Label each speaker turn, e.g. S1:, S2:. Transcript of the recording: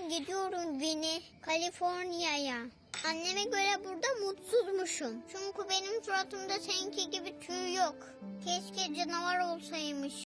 S1: ben gidiyorum Vini, Kaliforniya'ya. Anneme göre burada mutsuzmuşum. Çünkü benim suratımda seninki gibi tüy yok. Keşke canavar olsaymış.